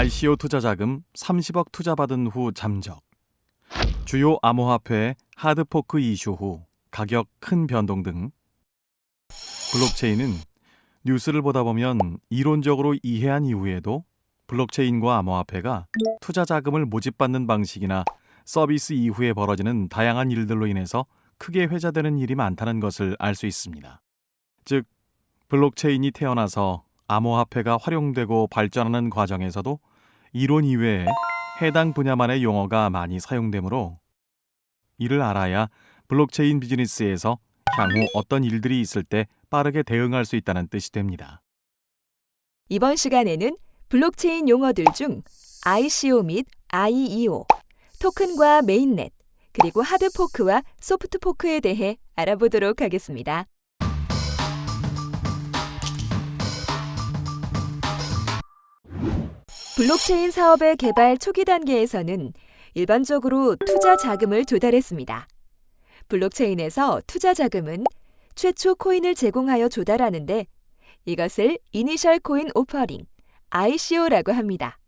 ICO 투자 자금 30억 투자받은 후 잠적. 주요 암호화폐 하드포크 이슈 후 가격 큰 변동 등 블록체인은 뉴스를 보다 보면 이론적으로 이해한 이후에도 블록체인과 암호화폐가 투자 자금을 모집받는 방식이나 서비스 이후에 벌어지는 다양한 일들로 인해서 크게 회자되는 일이 많다는 것을 알 수 있습니다. 즉, 블록체인이 태어나서 암호화폐가 활용되고 발전하는 과정에서도 이론 이외에 해당 분야만의 용어가 많이 사용되므로 이를 알아야 블록체인 비즈니스에서 향후 어떤 일들이 있을 때 빠르게 대응할 수 있다는 뜻이 됩니다. 이번 시간에는 블록체인 용어들 중 ICO 및 IEO, 토큰과 mainnet, 그리고 hard fork와 soft fork에 대해 알아보도록 하겠습니다. 블록체인 사업의 개발 초기 단계에서는 일반적으로 투자 자금을 조달했습니다. 블록체인에서 투자 자금은 최초 코인을 제공하여 조달하는데 이것을 Initial Coin Offering, ICO라고 합니다.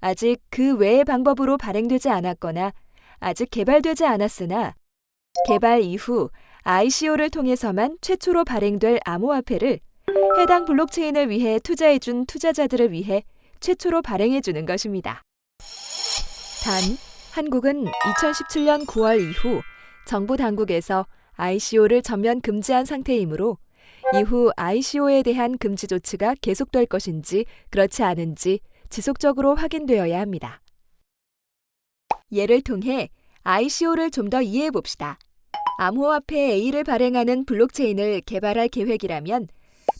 아직 그 외의 방법으로 발행되지 않았거나 아직 개발되지 않았으나 개발 이후 ICO를 통해서만 최초로 발행될 암호화폐를 해당 블록체인을 위해 투자해준 투자자들을 위해 최초로 발행해주는 것입니다. 단, 한국은 2017년 9월 이후 정부 당국에서 ICO를 전면 금지한 상태이므로 이후 ICO에 대한 금지 조치가 계속될 것인지 그렇지 않은지 지속적으로 확인되어야 합니다. 예를 통해 ICO를 좀 더 이해해 봅시다. 암호화폐 A를 발행하는 블록체인을 개발할 계획이라면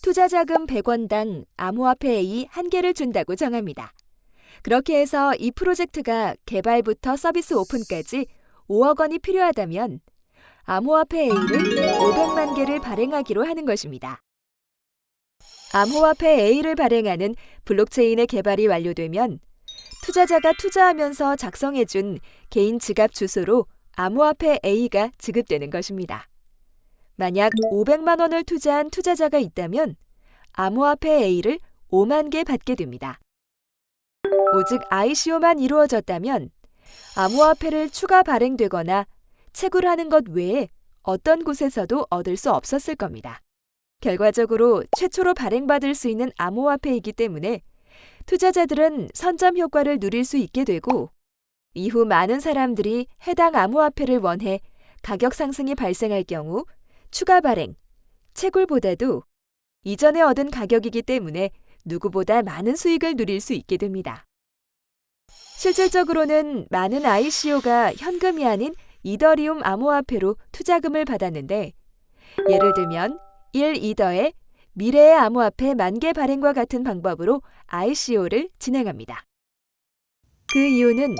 투자 자금 100원당 암호화폐 A 1개를 준다고 정합니다. 그렇게 해서 이 프로젝트가 개발부터 서비스 오픈까지 5억 원이 필요하다면 암호화폐 A를 500만 개를 발행하기로 하는 것입니다. 암호화폐 A를 발행하는 블록체인의 개발이 완료되면 투자자가 투자하면서 작성해준 개인 지갑 주소로 암호화폐 A가 지급되는 것입니다. 만약 500만 원을 투자한 투자자가 있다면 암호화폐 A를 5만 개 받게 됩니다. 오직 ICO만 이루어졌다면 암호화폐를 추가 발행되거나 채굴하는 것 외에 어떤 곳에서도 얻을 수 없었을 겁니다. 결과적으로 최초로 발행받을 수 있는 암호화폐이기 때문에 투자자들은 선점 효과를 누릴 수 있게 되고 이후 많은 사람들이 해당 암호화폐를 원해 가격 상승이 발생할 경우 추가 발행, 채굴보다도 이전에 얻은 가격이기 때문에 누구보다 많은 수익을 누릴 수 있게 됩니다. 실질적으로는 많은 ICO가 현금이 아닌 이더리움 암호화폐로 투자금을 받았는데 예를 들면 1이더의 미래의 암호화폐 만개 발행과 같은 방법으로 ICO를 진행합니다. 그 이유는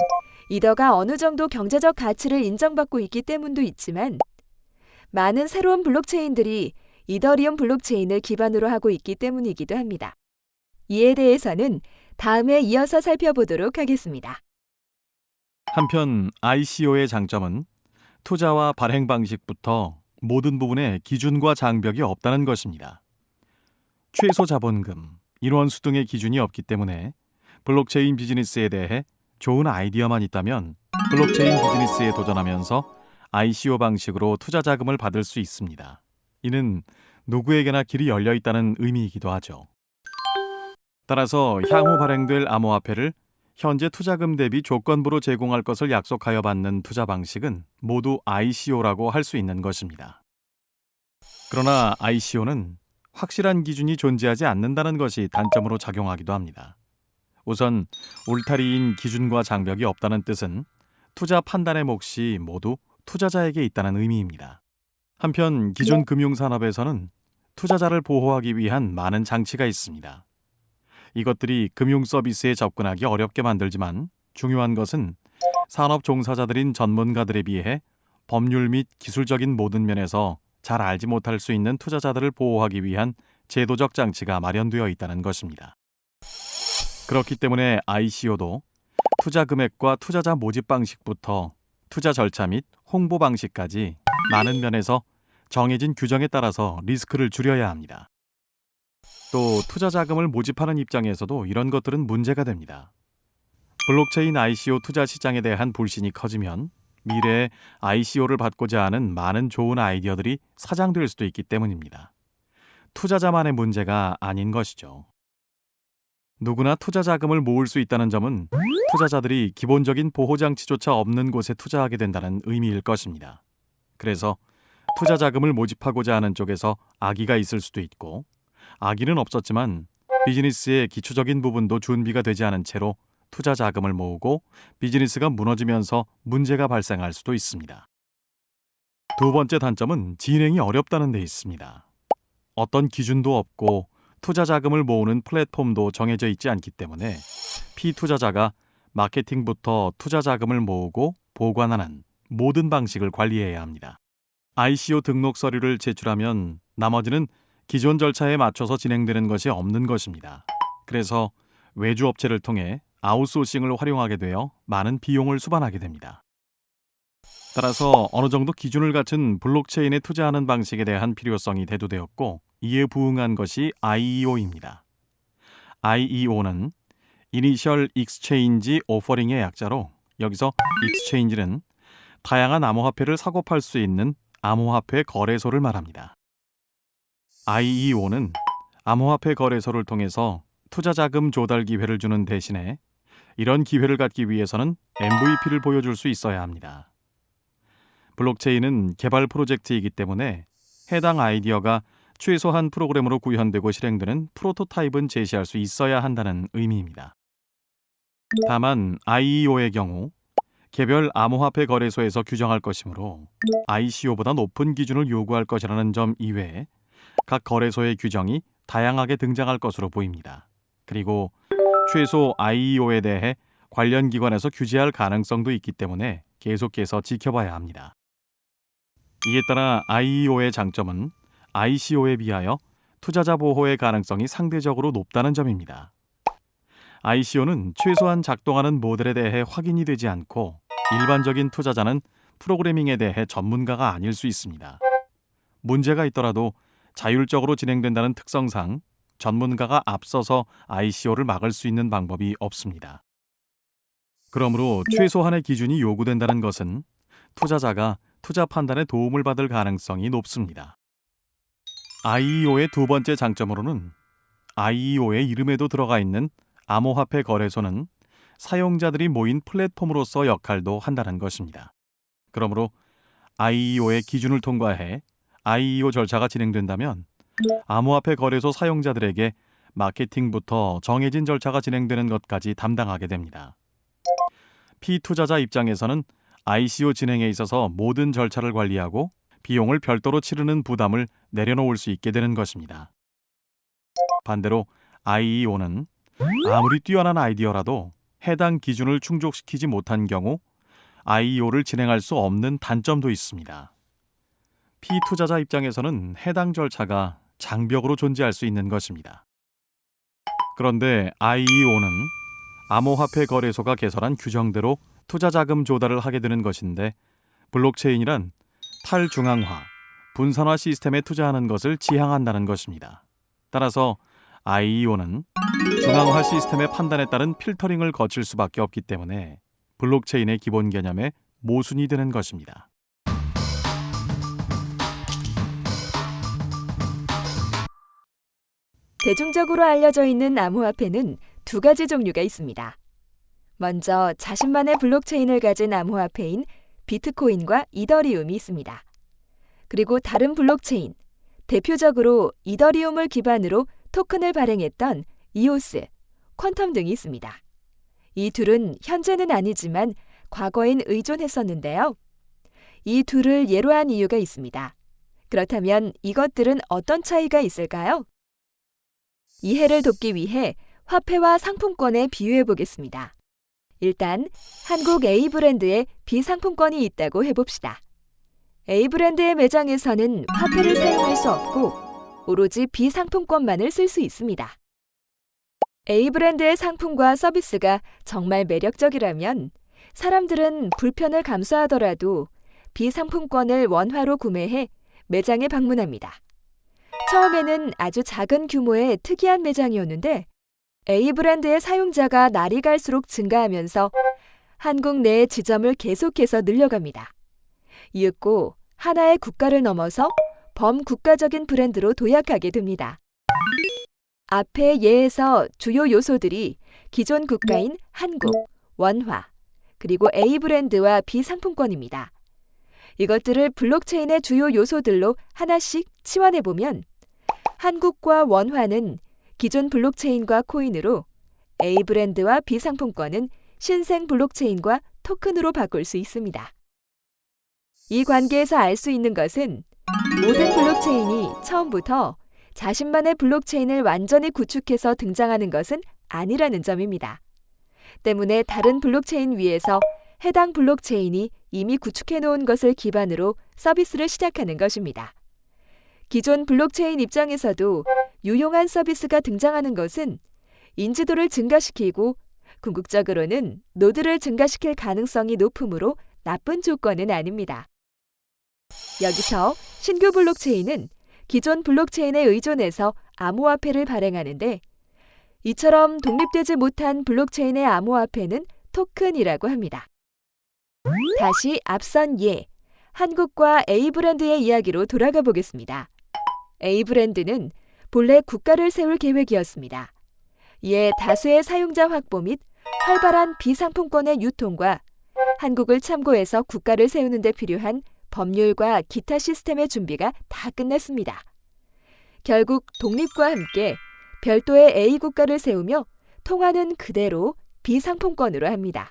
이더가 어느 정도 경제적 가치를 인정받고 있기 때문도 있지만 많은 새로운 블록체인들이 이더리움 블록체인을 기반으로 하고 있기 때문이기도 합니다. 이에 대해서는 다음에 이어서 살펴보도록 하겠습니다. 한편 ICO의 장점은 투자와 발행 방식부터 모든 부분에 기준과 장벽이 없다는 것입니다. 최소 자본금, 인원수 등의 기준이 없기 때문에 블록체인 비즈니스에 대해 좋은 아이디어만 있다면 블록체인 비즈니스에 도전하면서 ICO 방식으로 투자 자금을 받을 수 있습니다. 이는 누구에게나 길이 열려 있다는 의미이기도 하죠. 따라서 향후 발행될 암호화폐를 현재 투자금 대비 조건부로 제공할 것을 약속하여 받는 투자 방식은 모두 ICO라고 할 수 있는 것입니다. 그러나 ICO는 확실한 기준이 존재하지 않는다는 것이 단점으로 작용하기도 합니다. 우선 울타리인 기준과 장벽이 없다는 뜻은 투자 판단의 몫이 모두 투자자에게 있다는 의미입니다. 한편 기존 금융산업에서는 투자자를 보호하기 위한 많은 장치가 있습니다. 이것들이 금융 서비스에 접근하기 어렵게 만들지만 중요한 것은 산업 종사자들인 전문가들에 비해 법률 및 기술적인 모든 면에서 잘 알지 못할 수 있는 투자자들을 보호하기 위한 제도적 장치가 마련되어 있다는 것입니다. 그렇기 때문에 ICO도 투자 금액과 투자자 모집 방식부터 투자 절차 및 홍보 방식까지 많은 면에서 정해진 규정에 따라서 리스크를 줄여야 합니다. 또 투자 자금을 모집하는 입장에서도 이런 것들은 문제가 됩니다. 블록체인 ICO 투자 시장에 대한 불신이 커지면 미래에 ICO를 받고자 하는 많은 좋은 아이디어들이 사장될 수도 있기 때문입니다. 투자자만의 문제가 아닌 것이죠. 누구나 투자 자금을 모을 수 있다는 점은 투자자들이 기본적인 보호 장치조차 없는 곳에 투자하게 된다는 의미일 것입니다. 그래서 투자 자금을 모집하고자 하는 쪽에서 악의가 있을 수도 있고 악의는 없었지만 비즈니스의 기초적인 부분도 준비가 되지 않은 채로 투자 자금을 모으고 비즈니스가 무너지면서 문제가 발생할 수도 있습니다. 두 번째 단점은 진행이 어렵다는 데 있습니다. 어떤 기준도 없고 투자 자금을 모으는 플랫폼도 정해져 있지 않기 때문에 피투자자가 마케팅부터 투자 자금을 모으고 보관하는 모든 방식을 관리해야 합니다. ICO 등록 서류를 제출하면 나머지는 기존 절차에 맞춰서 진행되는 것이 없는 것입니다. 그래서 외주 업체를 통해 아웃소싱을 활용하게 되어 많은 비용을 수반하게 됩니다. 따라서 어느 정도 기준을 갖춘 블록체인에 투자하는 방식에 대한 필요성이 대두되었고 이에 부응한 것이 IEO입니다. IEO는 Initial Exchange Offering의 약자로 여기서 exchange는 다양한 암호화폐를 사고 팔 수 있는 암호화폐 거래소를 말합니다. IEO는 암호화폐 거래소를 통해서 투자 자금 조달 기회를 주는 대신에 이런 기회를 갖기 위해서는 MVP를 보여줄 수 있어야 합니다. 블록체인은 개발 프로젝트이기 때문에 해당 아이디어가 최소 한 프로그램으로 구현되고 실행되는 프로토타입은 제시할 수 있어야 한다는 의미입니다. 다만 IEO의 경우 개별 암호화폐 거래소에서 규정할 것이므로 ICO보다 높은 기준을 요구할 것이라는 점 이외에 각 거래소의 규정이 다양하게 등장할 것으로 보입니다. 그리고 최소 IEO에 대해 관련 기관에서 규제할 가능성도 있기 때문에 계속해서 지켜봐야 합니다. 이에 따라 IEO의 장점은 ICO에 비하여 투자자 보호의 가능성이 상대적으로 높다는 점입니다. ICO는 최소한 작동하는 모델에 대해 확인이 되지 않고 일반적인 투자자는 프로그래밍에 대해 전문가가 아닐 수 있습니다. 문제가 있더라도 자율적으로 진행된다는 특성상 전문가가 앞서서 ICO를 막을 수 있는 방법이 없습니다. 그러므로 최소한의 기준이 요구된다는 것은 투자자가 투자 판단에 도움을 받을 가능성이 높습니다. IEO의 두 번째 장점으로는 IEO의 이름에도 들어가 있는 암호화폐 거래소는 사용자들이 모인 플랫폼으로서 역할도 한다는 것입니다. 그러므로 IEO의 기준을 통과해 IEO 절차가 진행된다면 암호화폐 거래소 사용자들에게 마케팅부터 정해진 절차가 진행되는 것까지 담당하게 됩니다. 피투자자 입장에서는 ICO 진행에 있어서 모든 절차를 관리하고 비용을 별도로 치르는 부담을 내려놓을 수 있게 되는 것입니다. 반대로 IEO는 아무리 뛰어난 아이디어라도 해당 기준을 충족시키지 못한 경우 IEO를 진행할 수 없는 단점도 있습니다. 피투자자 입장에서는 해당 절차가 장벽으로 존재할 수 있는 것입니다. 그런데 IEO는 암호화폐 거래소가 개설한 규정대로 투자 자금 조달을 하게 되는 것인데 블록체인이란 탈중앙화, 분산화 시스템에 투자하는 것을 지향한다는 것입니다. 따라서 IEO는 중앙화 시스템의 판단에 따른 필터링을 거칠 수밖에 없기 때문에 블록체인의 기본 개념에 모순이 되는 것입니다. 대중적으로 알려져 있는 암호화폐는 두 가지 종류가 있습니다. 먼저 자신만의 블록체인을 가진 암호화폐인 비트코인과 이더리움이 있습니다. 그리고 다른 블록체인, 대표적으로 이더리움을 기반으로 토큰을 발행했던 이오스, 퀀텀 등이 있습니다. 이 둘은 현재는 아니지만 과거엔 의존했었는데요. 이 둘을 예로 한 이유가 있습니다. 그렇다면 이것들은 어떤 차이가 있을까요? 이해를 돕기 위해 화폐와 상품권에 비유해 보겠습니다. 일단 한국 A 브랜드에 비상품권이 있다고 해봅시다. A 브랜드의 매장에서는 화폐를 사용할 수 없고 오로지 비상품권만을 쓸 수 있습니다. A 브랜드의 상품과 서비스가 정말 매력적이라면 사람들은 불편을 감수하더라도 비상품권을 원화로 구매해 매장에 방문합니다. 처음에는 아주 작은 규모의 특이한 매장이었는데 A 브랜드의 사용자가 날이 갈수록 증가하면서 한국 내의 지점을 계속해서 늘려갑니다. 이윽고 하나의 국가를 넘어서 범국가적인 브랜드로 도약하게 됩니다. 앞의 예에서 주요 요소들이 기존 국가인 한국, 원화, 그리고 A 브랜드와 B 상품권입니다. 이것들을 블록체인의 주요 요소들로 하나씩 치환해 보면 한국과 원화는 기존 블록체인과 코인으로 A 브랜드와 B 상품권은 신생 블록체인과 토큰으로 바꿀 수 있습니다. 이 관계에서 알 수 있는 것은 모든 블록체인이 처음부터 자신만의 블록체인을 완전히 구축해서 등장하는 것은 아니라는 점입니다. 때문에 다른 블록체인 위에서 해당 블록체인이 이미 구축해 놓은 것을 기반으로 서비스를 시작하는 것입니다. 기존 블록체인 입장에서도 유용한 서비스가 등장하는 것은 인지도를 증가시키고 궁극적으로는 노드를 증가시킬 가능성이 높으므로 나쁜 조건은 아닙니다. 여기서 신규 블록체인은 기존 블록체인에 의존해서 암호화폐를 발행하는데 이처럼 독립되지 못한 블록체인의 암호화폐는 토큰이라고 합니다. 다시 앞선 예, 한국과 A 브랜드의 이야기로 돌아가 보겠습니다. A 브랜드는 본래 국가를 세울 계획이었습니다. 이에 다수의 사용자 확보 및 활발한 비상품권의 유통과 한국을 참고해서 국가를 세우는 데 필요한 법률과 기타 시스템의 준비가 다 끝났습니다. 결국 독립과 함께 별도의 A 국가를 세우며 통화는 그대로 비상품권으로 합니다.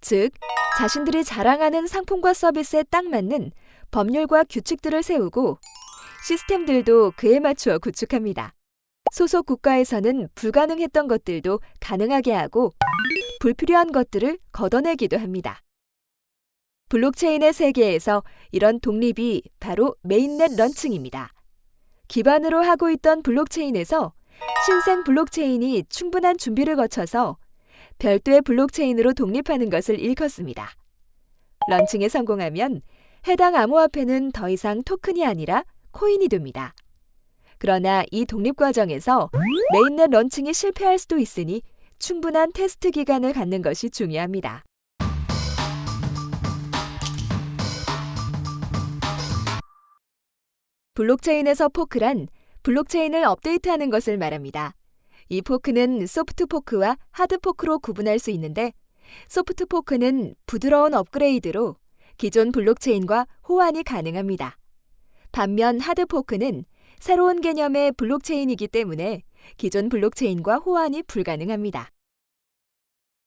즉, 자신들이 자랑하는 상품과 서비스에 딱 맞는 법률과 규칙들을 세우고 시스템들도 그에 맞추어 구축합니다. 소속 국가에서는 불가능했던 것들도 가능하게 하고 불필요한 것들을 걷어내기도 합니다. 블록체인의 세계에서 이런 독립이 바로 mainnet launching입니다. 기반으로 하고 있던 블록체인에서 신생 블록체인이 충분한 준비를 거쳐서 별도의 블록체인으로 독립하는 것을 일컫습니다. launching에 성공하면 해당 암호화폐는 더 이상 토큰이 아니라 코인이 됩니다. 그러나 이 독립 과정에서 mainnet launching이 실패할 수도 있으니 충분한 테스트 기간을 갖는 것이 중요합니다. 블록체인에서 fork란 블록체인을 업데이트하는 것을 말합니다. 이 fork는 soft fork와 hard fork로 구분할 수 있는데 soft fork는 부드러운 업그레이드로 기존 블록체인과 호환이 가능합니다. 반면 hard fork는 새로운 개념의 블록체인이기 때문에 기존 블록체인과 호환이 불가능합니다.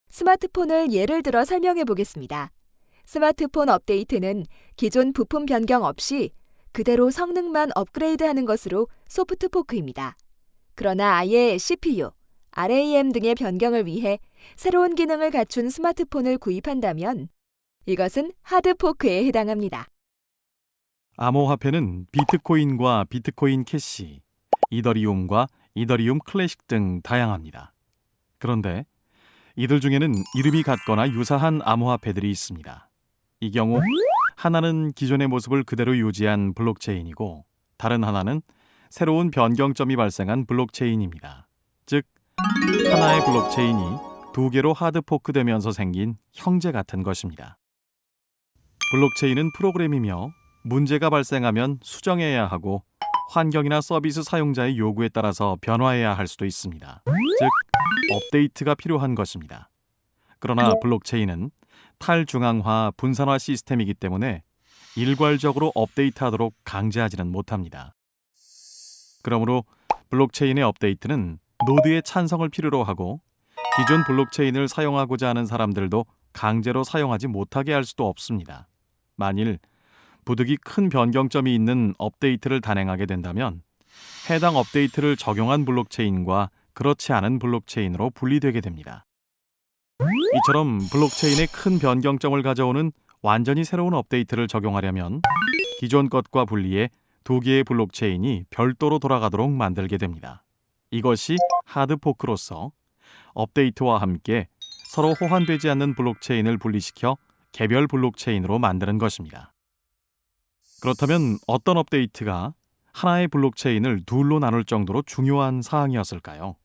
스마트폰을 예를 들어 설명해 보겠습니다. 스마트폰 업데이트는 기존 부품 변경 없이 그대로 성능만 업그레이드하는 것으로 soft fork입니다. 그러나 아예 CPU, RAM 등의 변경을 위해 새로운 기능을 갖춘 스마트폰을 구입한다면 이것은 hard fork에 해당합니다. 암호화폐는 비트코인과 비트코인 캐시, 이더리움과 이더리움 클래식 등 다양합니다. 그런데 이들 중에는 이름이 같거나 유사한 암호화폐들이 있습니다. 이 경우 하나는 기존의 모습을 그대로 유지한 블록체인이고 다른 하나는 새로운 변경점이 발생한 블록체인입니다. 즉 하나의 블록체인이 두 개로 하드 포크되면서 생긴 형제 같은 것입니다. 블록체인은 프로그램이며 문제가 발생하면 수정해야 하고 환경이나 서비스 사용자의 요구에 따라서 변화해야 할 수도 있습니다. 즉 업데이트가 필요한 것입니다. 그러나 블록체인은 탈중앙화 분산화 시스템이기 때문에 일괄적으로 업데이트하도록 강제하지는 못합니다. 그러므로 블록체인의 업데이트는 노드의 찬성을 필요로 하고 기존 블록체인을 사용하고자 하는 사람들도 강제로 사용하지 못하게 할 수도 없습니다. 만일 부득이 큰 변경점이 있는 업데이트를 단행하게 된다면 해당 업데이트를 적용한 블록체인과 그렇지 않은 블록체인으로 분리되게 됩니다. 이처럼 블록체인에 큰 변경점을 가져오는 완전히 새로운 업데이트를 적용하려면 기존 것과 분리해 두 개의 블록체인이 별도로 돌아가도록 만들게 됩니다. 이것이 hard fork로서 업데이트와 함께 서로 호환되지 않는 블록체인을 분리시켜 개별 블록체인으로 만드는 것입니다. 그렇다면 어떤 업데이트가 하나의 블록체인을 둘로 나눌 정도로 중요한 사항이었을까요?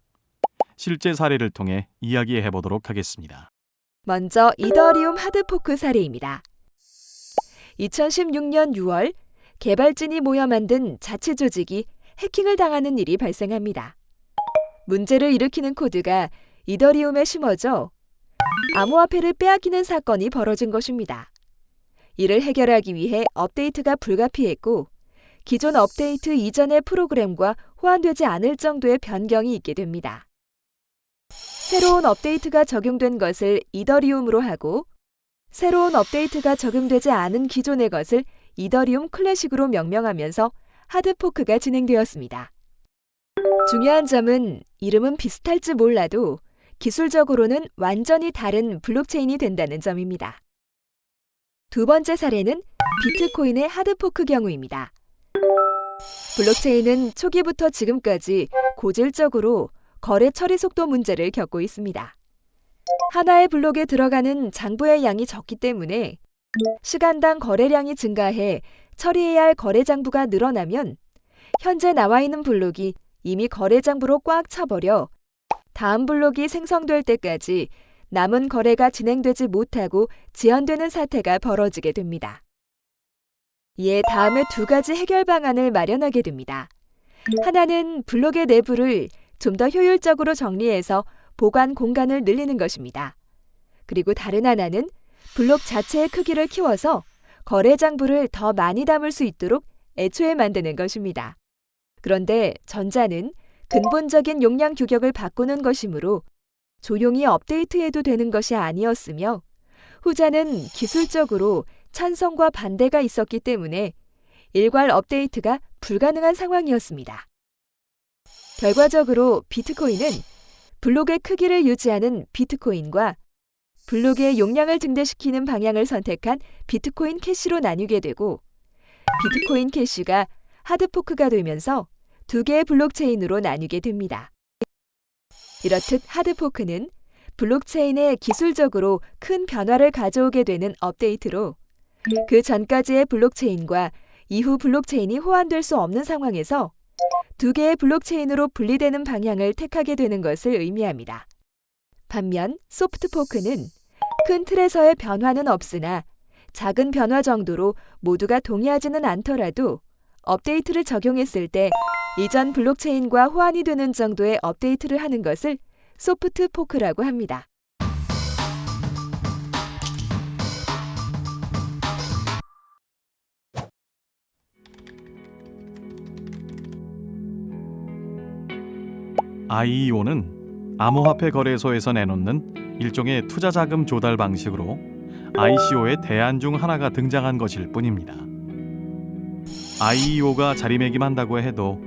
실제 사례를 통해 이야기해 보도록 하겠습니다. 먼저 이더리움 하드포크 사례입니다. 2016년 6월 개발진이 모여 만든 자체 조직이 해킹을 당하는 일이 발생합니다. 문제를 일으키는 코드가 이더리움에 심어져 암호화폐를 빼앗기는 사건이 벌어진 것입니다. 이를 해결하기 위해 업데이트가 불가피했고 기존 업데이트 이전의 프로그램과 호환되지 않을 정도의 변경이 있게 됩니다. 새로운 업데이트가 적용된 것을 이더리움으로 하고 새로운 업데이트가 적용되지 않은 기존의 것을 이더리움 클래식으로 명명하면서 하드포크가 진행되었습니다. 중요한 점은 이름은 비슷할지 몰라도 기술적으로는 완전히 다른 블록체인이 된다는 점입니다. 두 번째 사례는 비트코인의 하드포크 경우입니다. 블록체인은 초기부터 지금까지 고질적으로 거래 처리 속도 문제를 겪고 있습니다. 하나의 블록에 들어가는 장부의 양이 적기 때문에 시간당 거래량이 증가해 처리해야 할 거래 장부가 늘어나면 현재 나와 있는 블록이 이미 거래 장부로 꽉 차버려 다음 블록이 생성될 때까지 남은 거래가 진행되지 못하고 지연되는 사태가 벌어지게 됩니다. 이에 다음에 두 가지 해결 방안을 마련하게 됩니다. 하나는 블록의 내부를 좀 더 효율적으로 정리해서 보관 공간을 늘리는 것입니다. 그리고 다른 하나는 블록 자체의 크기를 키워서 거래 장부를 더 많이 담을 수 있도록 애초에 만드는 것입니다. 그런데 전자는 근본적인 용량 규격을 바꾸는 것이므로 조용히 업데이트해도 되는 것이 아니었으며 후자는 기술적으로 찬성과 반대가 있었기 때문에 일괄 업데이트가 불가능한 상황이었습니다. 결과적으로 비트코인은 블록의 크기를 유지하는 비트코인과 블록의 용량을 증대시키는 방향을 선택한 비트코인 캐시로 나뉘게 되고 비트코인 캐시가 hard fork가 되면서 두 개의 블록체인으로 나뉘게 됩니다. 이렇듯 hard fork는 블록체인에 기술적으로 큰 변화를 가져오게 되는 업데이트로 그 전까지의 블록체인과 이후 블록체인이 호환될 수 없는 상황에서 두 개의 블록체인으로 분리되는 방향을 택하게 되는 것을 의미합니다. 반면 soft fork는 큰 틀에서의 변화는 없으나 작은 변화 정도로 모두가 동의하지는 않더라도 업데이트를 적용했을 때 이전 블록체인과 호환이 되는 정도의 업데이트를 하는 것을 소프트 포크라고 합니다. IEO는 암호화폐 거래소에서 내놓는 일종의 투자 자금 조달 방식으로 ICO의 대안 중 하나가 등장한 것일 뿐입니다. IEO가 자리매김한다고 해도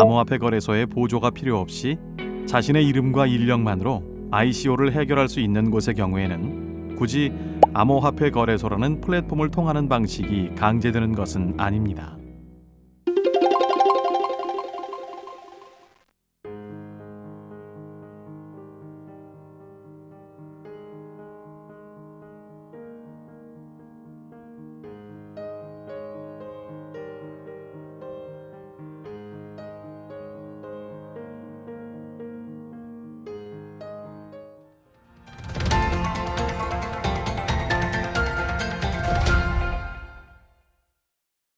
암호화폐 거래소의 보조가 필요 없이 자신의 이름과 인력만으로 ICO를 해결할 수 있는 곳의 경우에는 굳이 암호화폐 거래소라는 플랫폼을 통하는 방식이 강제되는 것은 아닙니다.